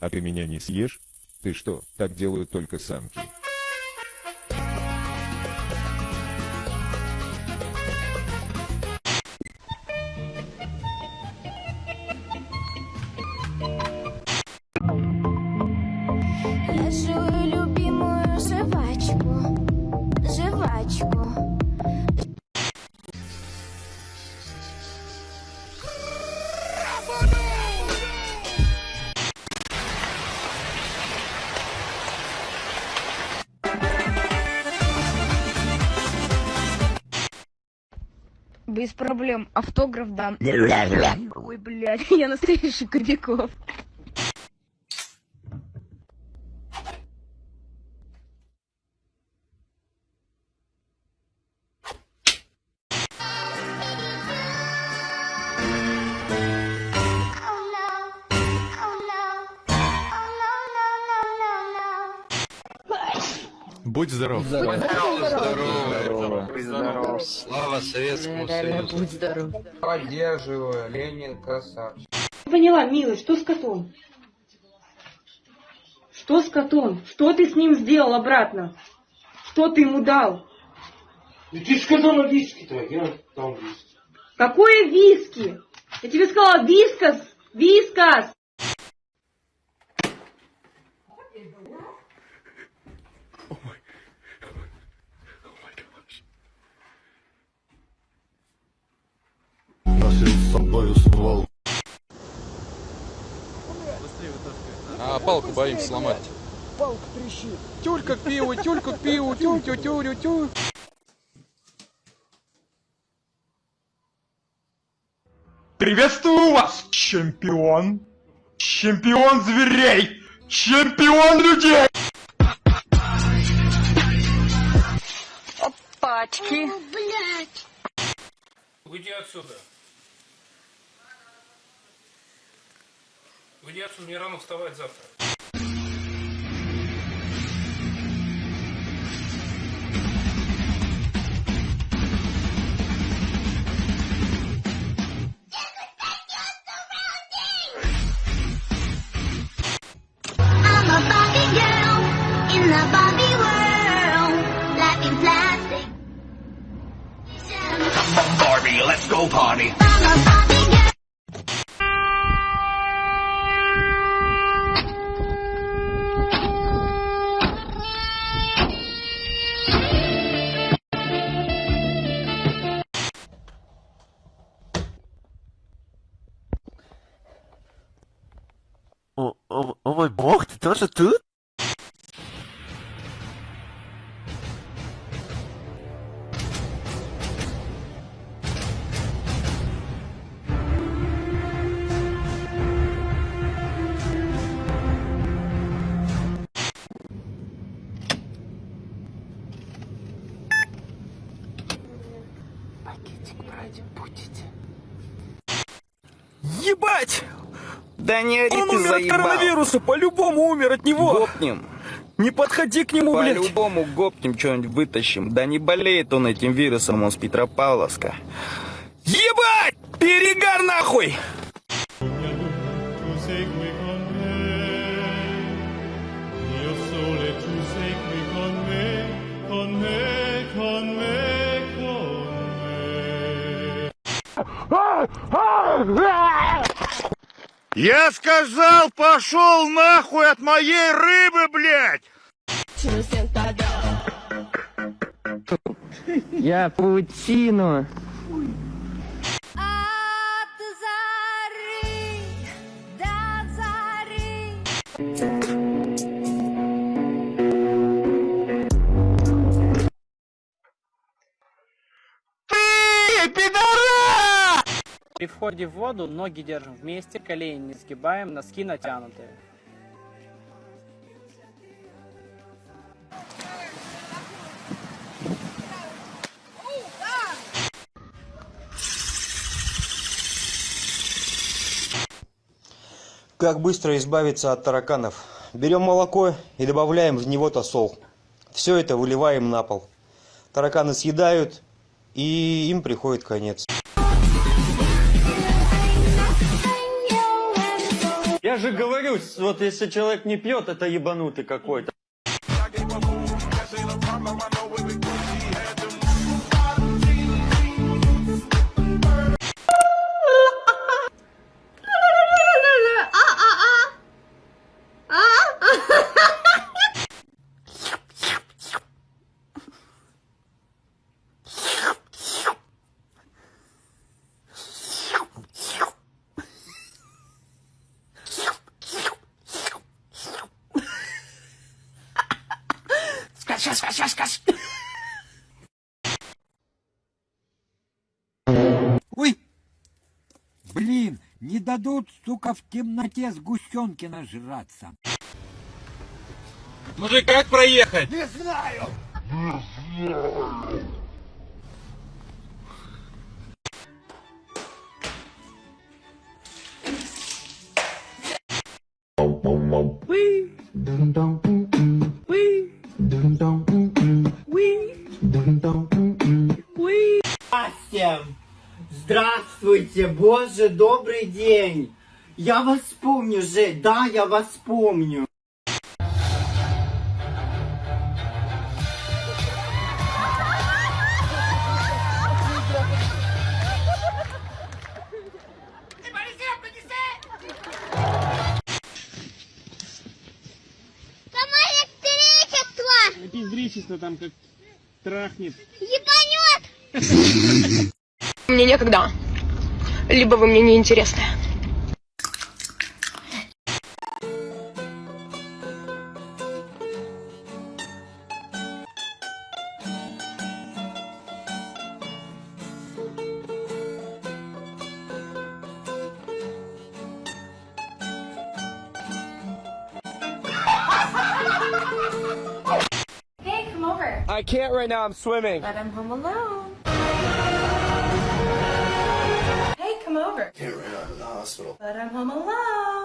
А ты меня не съешь? Ты что, так делают только самки? Без проблем. Автограф дам. Ой, блядь, я настоящий Кобяков. No. Будь здоров. Слава Советскому Союзу. Будь здоров. Поддерживаю, Ленин красавчик. Поняла, милый, что с котом? Что с котом? Что ты с ним сделал обратно? Что ты ему дал? Ну ты сказала виски-то, я там виски. Какое виски? Я тебе сказала вискас! Вискас! А палку боимся сломать. Палка трещит. Тюлька к пиву, тюлька к пиву, тю тю тю тю Приветствую вас, чемпион! Чемпион зверей! Чемпион людей! Пачки. Уйди отсюда. Уйди отсюда, мне рано вставать завтра. Мой бог, ты Да не ори Он ты умер от заебал. коронавируса, по-любому умер от него. Гопнем. Не подходи к нему, блядь. По-любому гопнем что-нибудь вытащим. Да не болеет он этим вирусом, он с Петропавловска. Ебать! Перегар нахуй! Я сказал, пошел нахуй от моей рыбы, блядь! Я паутину. Входе в воду ноги держим вместе, колени не сгибаем, носки натянутые. Как быстро избавиться от тараканов? Берем молоко и добавляем в него тосол. Все это выливаем на пол. Тараканы съедают, и им приходит конец. Же говорю, вот если человек не пьет, это ебанутый какой-то. Скачай, скачай, скачай. Ой! Блин, не дадут, сука, в темноте сгущенки нажраться. Мужик, как проехать? Не знаю! Всем здравствуйте, боже, добрый день. Я вас помню же, да, я вас помню. Пиздричество там как трахнет. Ебанет! Мне некогда. Либо вы мне не интересны. Hey, come over. I can't right now, I'm swimming. But I'm home alone. Come over. Can't right now, I'm the hospital. But I'm home alone.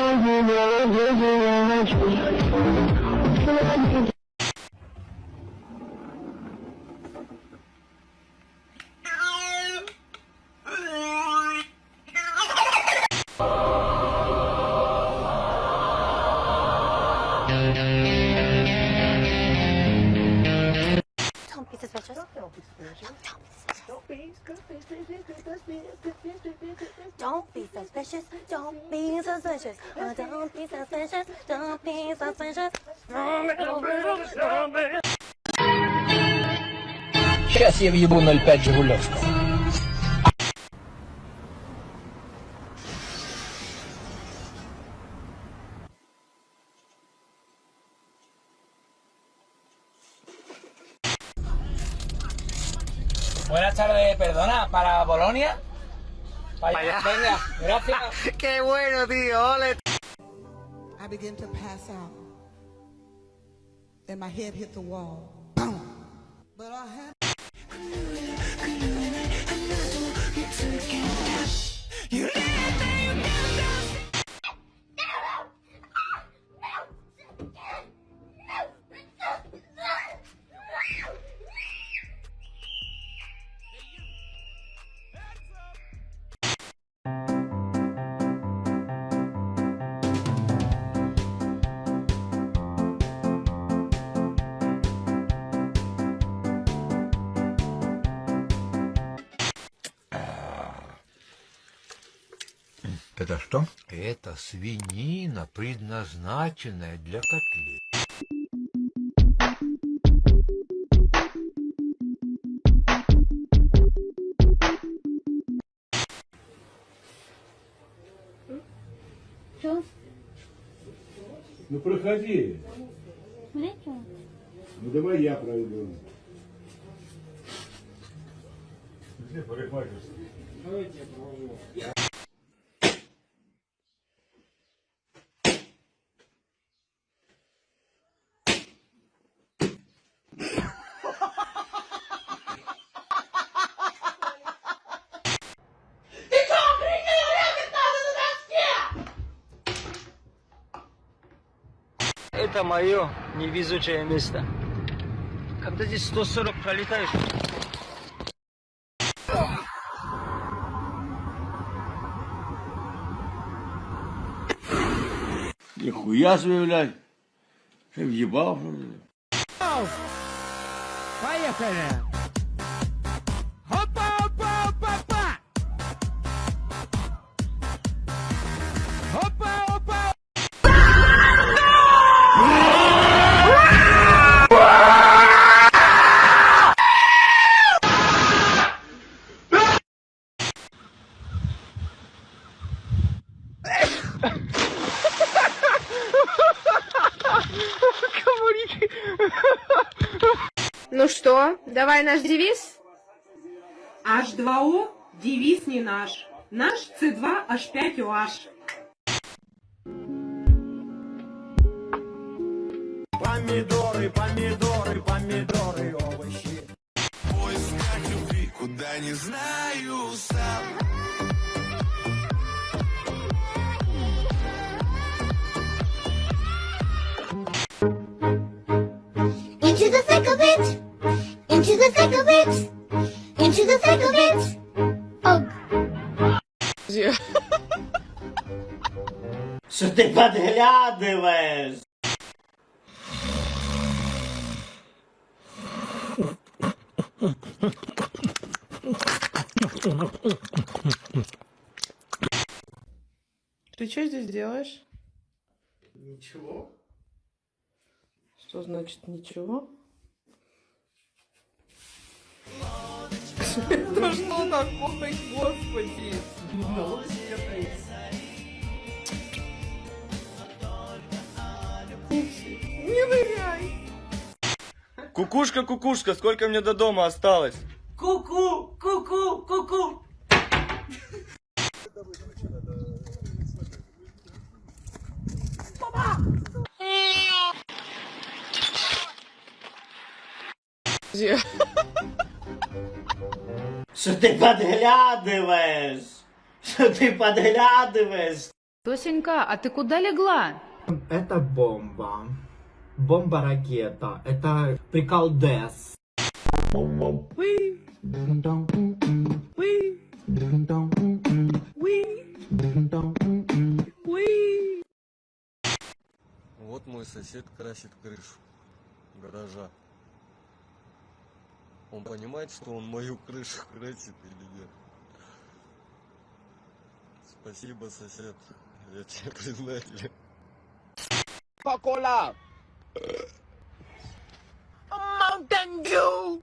Don't be suspicious. Don't be suspicious. Don't be suspicious. Don't be suspicious. Don't be suspicious. Oh, don't be suspicious. Don't be suspicious. Сейчас я въебу 05 Жигулевского. Buenas tardes, perdona, ¿para Bolonia? Allá. Venga, gracias. Qué bueno, tío. Ole. I begin to pass out. And my head hit the wall. Boom. But I had You что? Это свинина, предназначенная для котлет. Что? Ну проходи. Зачем? Ну давай я пройду. Где парикмахерская? Давайте я провожу. Ты что, охренел? Регать надо на доске! Это мое невезучее место. Когда здесь 140 пролетаешь... Нихуя себе, блядь. Ты въебал, что ли? Поехали! Что, давай наш девиз? H2O девиз не наш. Наш C2H5OH. Помидоры, помидоры, помидоры, овощи. В поисках любви, куда не знаю сам. Into the thick of it. Ты подглядываешь? Ты что здесь делаешь? Ничего. Что значит ничего? Да что такое, господи? Не ныряй! Кукушка, кукушка, сколько мне до дома осталось? Ку-ку, ку-ку, ку-ку. Что ты подглядываешь? Что ты подглядываешь? Тосенька, а ты куда легла? Это бомба. Бомба-ракета. Это приколдес. Вот мой сосед красит крышу гаража. Он понимает, что он мою крышу красит или нет? Спасибо, сосед. Я тебе признателен. Coca-Cola. Mountain Dew.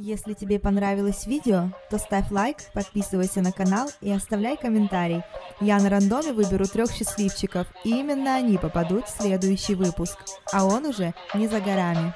Если тебе понравилось видео, то ставь лайк, подписывайся на канал и оставляй комментарий. Я на рандоме выберу трех счастливчиков, и именно они попадут в следующий выпуск. А он уже не за горами.